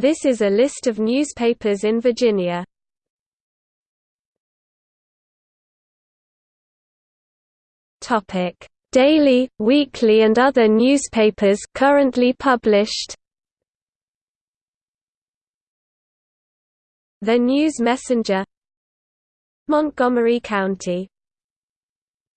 This is a list of newspapers in Virginia. Topic: Daily, weekly and other newspapers currently published. The News Messenger Montgomery County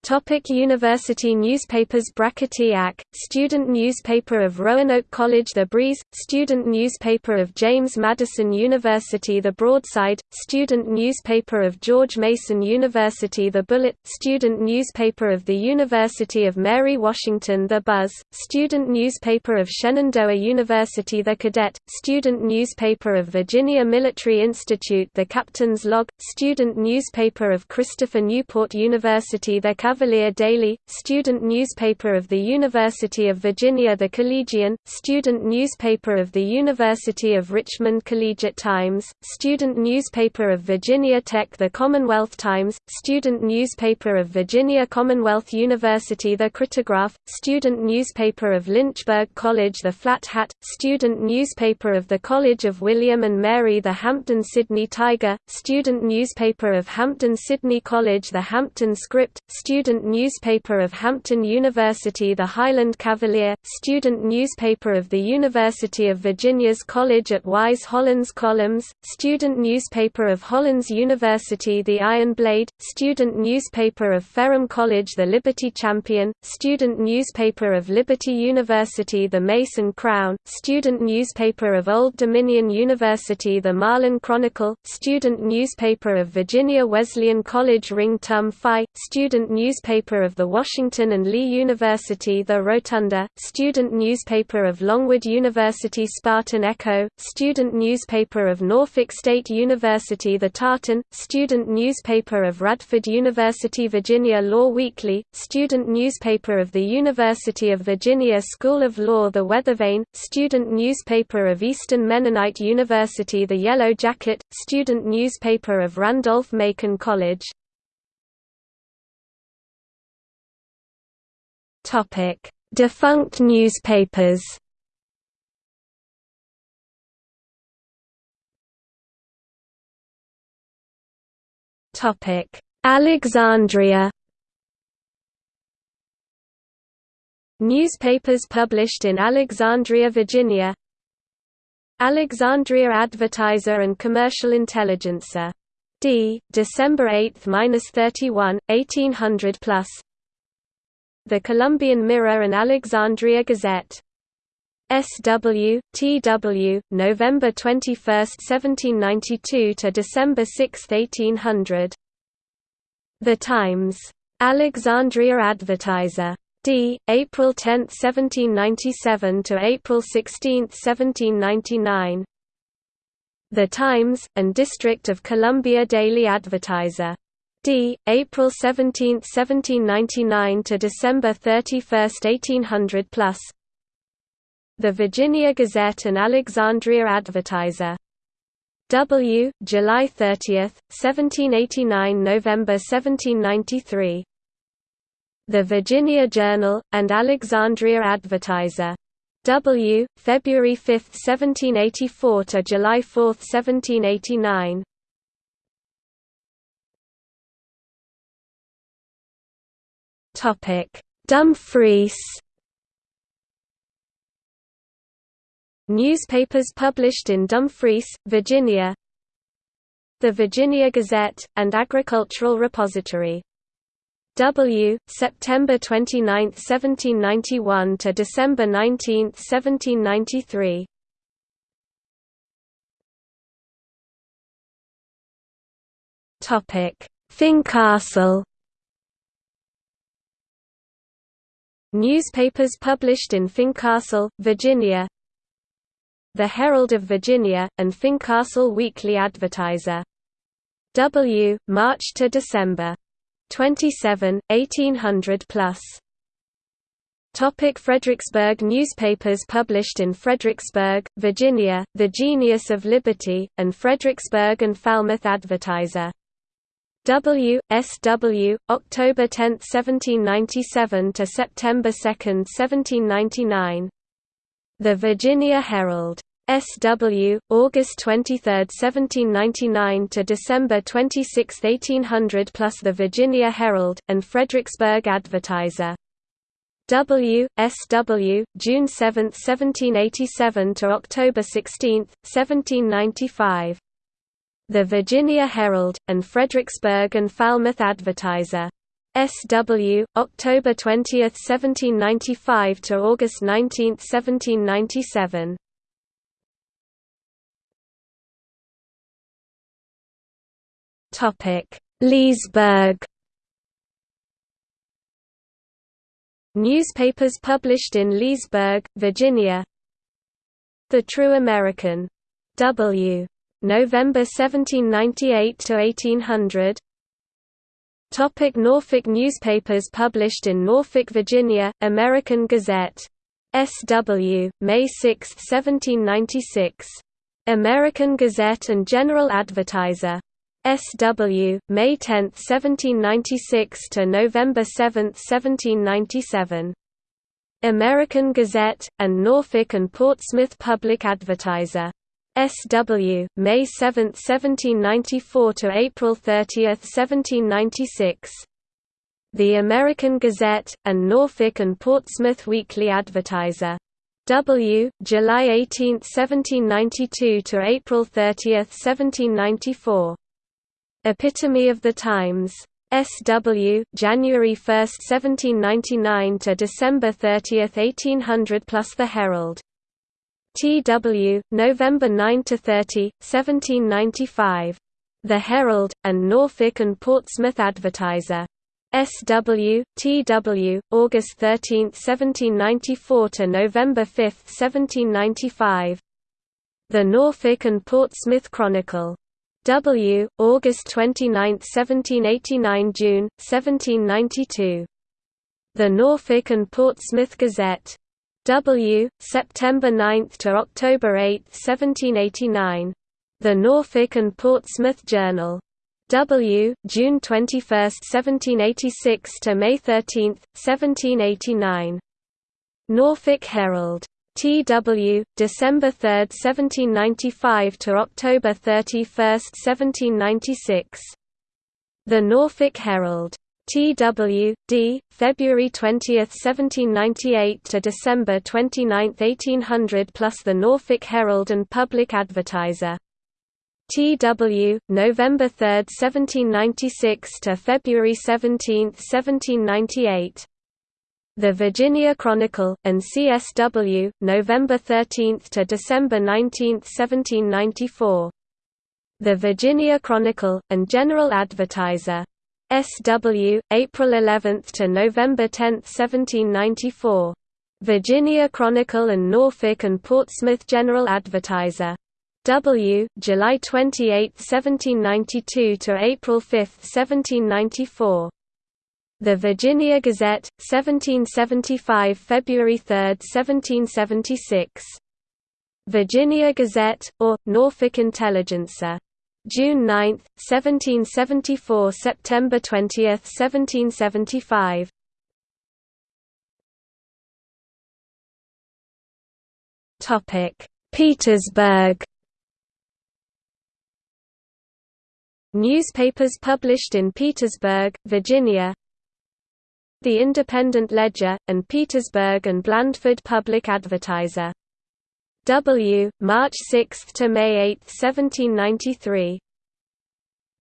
Topic University newspapers Brackety-Ack, student newspaper of Roanoke College The Breeze, student newspaper of James Madison University The Broadside, student newspaper of George Mason University The Bullet, student newspaper of the University of Mary Washington The Buzz, student newspaper of Shenandoah University The Cadet, student newspaper of Virginia Military Institute The Captain's Log, student newspaper of Christopher Newport University The Cavalier Daily, student newspaper of the University of Virginia The Collegian, student newspaper of the University of Richmond Collegiate Times, student newspaper of Virginia Tech The Commonwealth Times, student newspaper of Virginia Commonwealth University The Critograph, student newspaper of Lynchburg College The Flat Hat, student newspaper of the College of William and Mary The Hampden-Sydney Tiger, student newspaper of Hampden-Sydney College The Hampton Script, student student newspaper of Hampton University The Highland Cavalier, student newspaper of the University of Virginia's College at Wise Hollins Columns, student newspaper of Hollins University The Iron Blade, student newspaper of Ferrum College The Liberty Champion, student newspaper of Liberty University The Mace & Crown, student newspaper of Old Dominion University The Marlin Chronicle, student newspaper of Virginia Wesleyan College Ring Tum Phi, student newspaper newspaper of the Washington and Lee University The Rotunda, student newspaper of Longwood University Spartan Echo, student newspaper of Norfolk State University The Tartan, student newspaper of Radford University Virginia Law Weekly, student newspaper of the University of Virginia School of Law The Weathervane, student newspaper of Eastern Mennonite University The Yellow Jacket, student newspaper of Randolph-Macon College Topic: Defunct newspapers. Topic: Alexandria. Newspapers published in Alexandria, Virginia. Alexandria Advertiser and Commercial Intelligencer. D. December 8-31, 1800 plus. The Columbian Mirror and Alexandria Gazette. SW, TW, November 21, 1792 to December 6, 1800. The Times. Alexandria Advertiser. D. April 10, 1797 to April 16, 1799. The Times, and District of Columbia Daily Advertiser. D. April 17, 1799 to December 31, 1800 plus. The Virginia Gazette and Alexandria Advertiser. W. July 30, 1789 November 1793. The Virginia Journal, and Alexandria Advertiser. W. February 5, 1784 to July 4, 1789. Dumfries. Newspapers published in Dumfries, Virginia. The Virginia Gazette and Agricultural Repository. W. September 29, 1791 to December 19, 1793. Topic: Fincastle. Newspapers published in Fincastle, Virginia The Herald of Virginia, and Fincastle Weekly Advertiser. W. March to December. 27, 1800 plus. Topic Fredericksburg Newspapers published in Fredericksburg, Virginia, The Genius of Liberty, and Fredericksburg and Falmouth Advertiser. W. S. W. October 10, 1797 to September 2, 1799. The Virginia Herald. SW, August 23, 1799 to December 26, 1800 plus the Virginia Herald, and Fredericksburg Advertiser. W. S. W. June 7, 1787 to October 16, 1795. The Virginia Herald, and Fredericksburg and Falmouth Advertiser. S.W., October 20, 1795 to August 19, 1797. Topic: Leesburg. Newspapers published in Leesburg, Virginia. The True American. W. November 1798 to 1800. Topic Norfolk newspapers published in Norfolk, Virginia, American Gazette. S.W., May 6, 1796. American Gazette and General Advertiser. S.W., May 10, 1796 to November 7, 1797. American Gazette, and Norfolk and Portsmouth Public Advertiser. S.W., May 7, 1794 to April 30, 1796. The American Gazette, and Norfolk and Portsmouth Weekly Advertiser. W. July 18, 1792 to April 30, 1794. Epitome of the Times. S.W. January 1, 1799 to December 30, 1800 plus The Herald. T.W. November 9 to 30, 1795. The Herald and Norfolk and Portsmouth Advertiser. S.W. T.W. August 13, 1794 to November 5, 1795. The Norfolk and Portsmouth Chronicle. W. August 29, 1789 June, 1792. The Norfolk and Portsmouth Gazette. W. September 9 to October 8, 1789. The Norfolk and Portsmouth Journal. W. June 21, 1786 to May 13, 1789. Norfolk Herald. T.W., December 3, 1795 to October 31, 1796. The Norfolk Herald. T.W., D., February 20, 1798 to December 29, 1800 plus the Norfolk Herald and Public Advertiser. T.W., November 3, 1796 to February 17, 1798. The Virginia Chronicle, and CSW, November 13 to December 19, 1794. The Virginia Chronicle, and General Advertiser. SW, April 11 to November 10, 1794. Virginia Chronicle and Norfolk and Portsmouth General Advertiser. W, July 28, 1792 to April 5, 1794. The Virginia Gazette, 1775 February 3, 1776. Virginia Gazette, or, Norfolk Intelligencer. June 9, 1774 September 20, 1775. Petersburg Newspapers published in Petersburg, Virginia the Independent Ledger, and Petersburg and Blandford Public Advertiser. W. March 6 to May 8, 1793.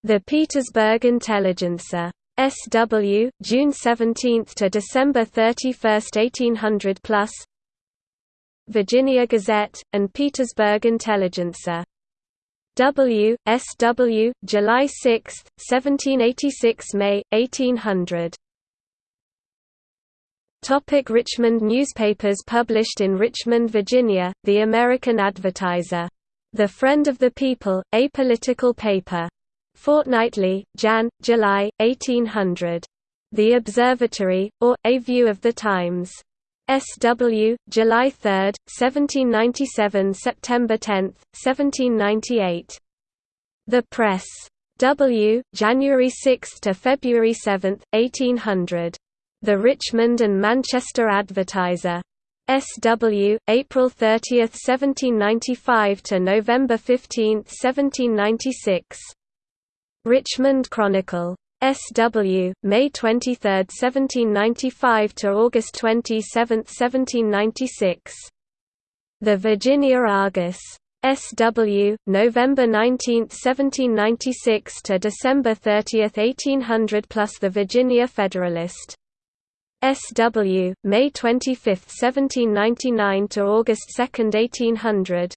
The Petersburg Intelligencer. S.W. June 17 to December 31, 1800 plus. Virginia Gazette and Petersburg Intelligencer. W. S. W. July 6, 1786 May 1800. Topic Richmond Newspapers published in Richmond, Virginia, The American Advertiser. The Friend of the People, a political paper. Fortnightly, Jan. July, 1800. The Observatory, or, A View of the Times. S.W., July 3, 1797 September 10, 1798. The Press. W., January 6 to February 7, 1800. The Richmond and Manchester Advertiser. SW, April 30, 1795 to November 15, 1796. Richmond Chronicle. SW, May 23, 1795 to August 27, 1796. The Virginia Argus. SW, November 19, 1796 to December 30, 1800 plus The Virginia Federalist. SW, May 25, 1799 to August 2, 1800.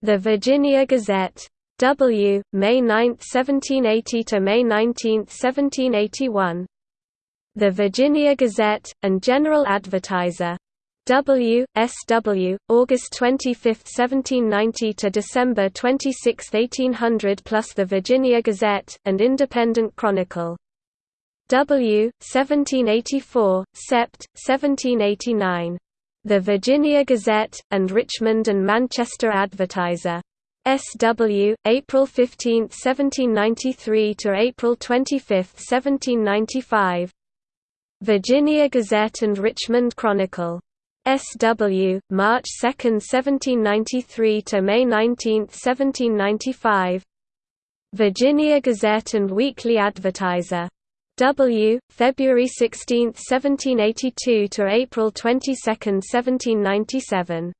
The Virginia Gazette. W, May 9, 1780 to May 19, 1781. The Virginia Gazette, and General Advertiser. W. S. W. August 25, 1790 to December 26, 1800 plus the Virginia Gazette, and Independent Chronicle. W. 1784, Sept. 1789. The Virginia Gazette, and Richmond and Manchester Advertiser. S.W., April 15, 1793 to April 25, 1795. Virginia Gazette and Richmond Chronicle. S.W., March 2, 1793 to May 19, 1795. Virginia Gazette and Weekly Advertiser. W. February 16, 1782 to April 22, 1797.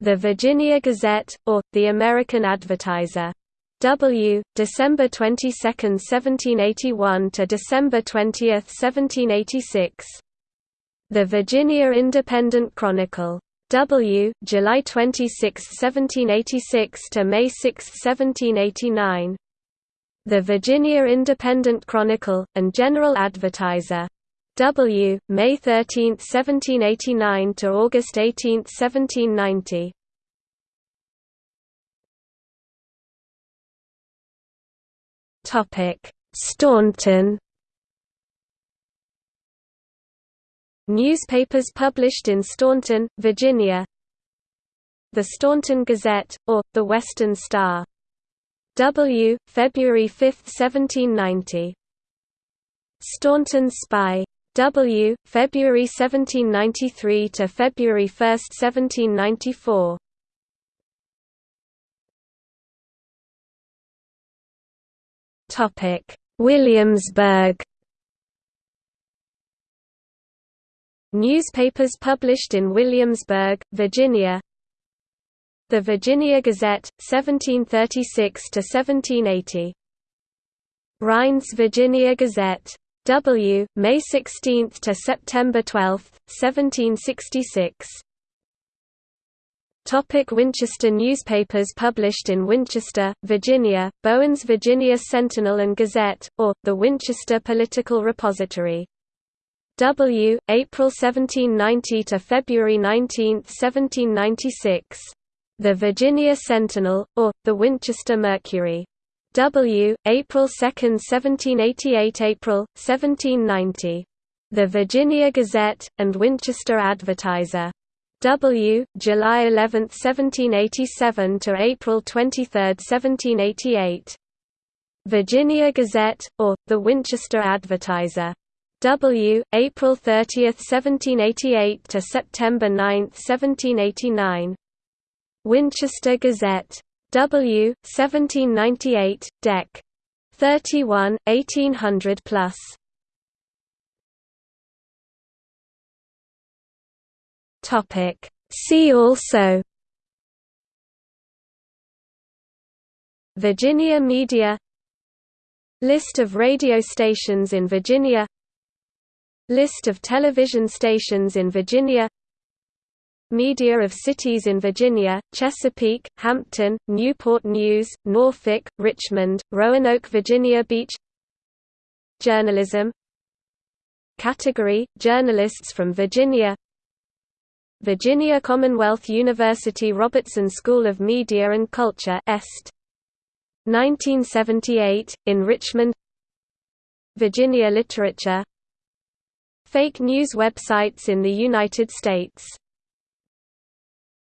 The Virginia Gazette, or, the American Advertiser. W. December 22, 1781 to December 20, 1786. The Virginia Independent Chronicle. W. July 26, 1786 to May 6, 1789. The Virginia Independent Chronicle, and General Advertiser. W. May 13, 1789 to August 18, 1790. Topic: Staunton. Newspapers published in Staunton, Virginia. The Staunton Gazette, or, the Western Star. W. February 5, 1790. Staunton Spy. W. February 1793 to February 1, 1794. Topic: Williamsburg. Newspapers published in Williamsburg, Virginia. The Virginia Gazette, 1736 to 1780. Rind's Virginia Gazette. W. May 16 to September 12, 1766. Topic Winchester Newspapers published in Winchester, Virginia, Bowen's Virginia Sentinel and Gazette, or, the Winchester Political Repository. W. April 1790 to February 19, 1796. The Virginia Sentinel, or, the Winchester Mercury. W. April 2, 1788 April, 1790. The Virginia Gazette, and Winchester Advertiser. W. July 11, 1787 to April 23, 1788. Virginia Gazette, or, the Winchester Advertiser. W. April 30, 1788 to September 9, 1789. Winchester Gazette. W. 1798, Dec. 31, 1800 plus. Topic. See also Virginia Media List of radio stations in Virginia List of television stations in Virginia Media of cities in Virginia, Chesapeake, Hampton, Newport News, Norfolk, Richmond, Roanoke Virginia Beach Journalism Category – Journalists from Virginia Virginia Commonwealth University Robertson School of Media and Culture Est. 1978, in Richmond Virginia Literature Fake news websites in the United States